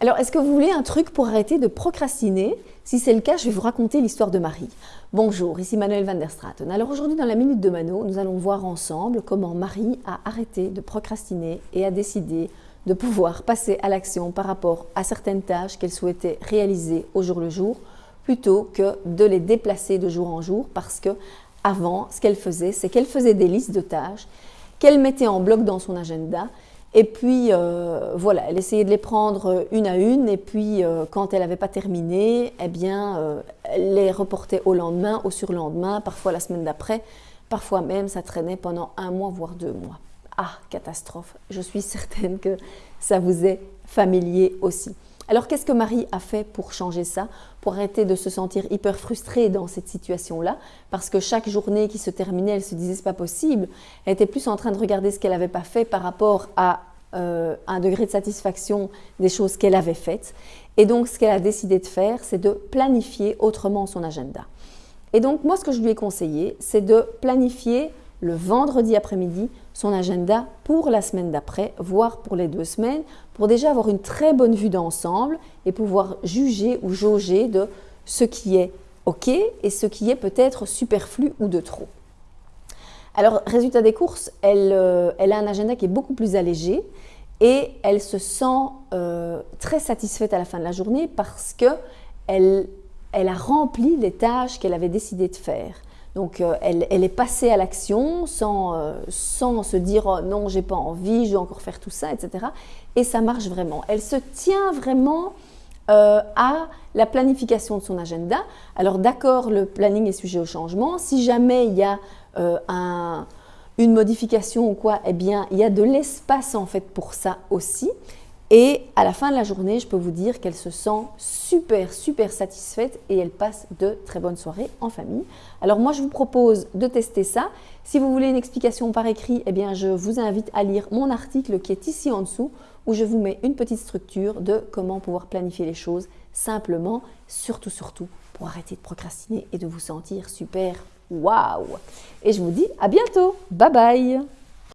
Alors, est-ce que vous voulez un truc pour arrêter de procrastiner? Si c'est le cas, je vais vous raconter l'histoire de Marie. Bonjour, ici Manuel van der Straten. Alors aujourd'hui, dans la Minute de Mano, nous allons voir ensemble comment Marie a arrêté de procrastiner et a décidé de pouvoir passer à l'action par rapport à certaines tâches qu'elle souhaitait réaliser au jour le jour, plutôt que de les déplacer de jour en jour, parce que avant, ce qu'elle faisait, c'est qu'elle faisait des listes de tâches qu'elle mettait en bloc dans son agenda et puis, euh, voilà, elle essayait de les prendre une à une. Et puis, euh, quand elle n'avait pas terminé, eh bien, euh, elle les reportait au lendemain, au surlendemain, parfois la semaine d'après. Parfois même, ça traînait pendant un mois, voire deux mois. Ah, catastrophe. Je suis certaine que ça vous est familier aussi. Alors, qu'est-ce que Marie a fait pour changer ça Pour arrêter de se sentir hyper frustrée dans cette situation-là? Parce que chaque journée qui se terminait, elle se disait « c'est pas possible ». Elle était plus en train de regarder ce qu'elle n'avait pas fait par rapport à euh, un degré de satisfaction des choses qu'elle avait faites. Et donc, ce qu'elle a décidé de faire, c'est de planifier autrement son agenda. Et donc, moi, ce que je lui ai conseillé, c'est de planifier le vendredi après-midi son agenda pour la semaine d'après, voire pour les deux semaines, pour déjà avoir une très bonne vue d'ensemble et pouvoir juger ou jauger de ce qui est OK et ce qui est peut-être superflu ou de trop. Alors, résultat des courses, elle, euh, a un agenda qui est beaucoup plus allégé et elle se sent euh, très satisfaite à la fin de la journée parce qu'elle elle a rempli les tâches qu'elle avait décidé de faire. Donc, euh, elle, est passée à l'action sans, euh, sans, se dire oh, non, j'ai pas envie, je vais encore faire tout ça, etc. Et ça marche vraiment. Elle se tient vraiment euh, à la planification de son agenda. Alors, d'accord, le planning est sujet au changement. Si jamais il y a un, une modification ou quoi, eh bien, il y a de l'espace en fait pour ça aussi. Et à la fin de la journée, je peux vous dire qu'elle se sent super, super satisfaite et elle passe de très bonnes soirées en famille. Alors moi, je vous propose de tester ça. Si vous voulez une explication par écrit, eh bien, je vous invite à lire mon article qui est ici en dessous où je vous mets une petite structure de comment pouvoir planifier les choses simplement, surtout, surtout, pour arrêter de procrastiner et de vous sentir super waouh Et je vous dis à bientôt Bye bye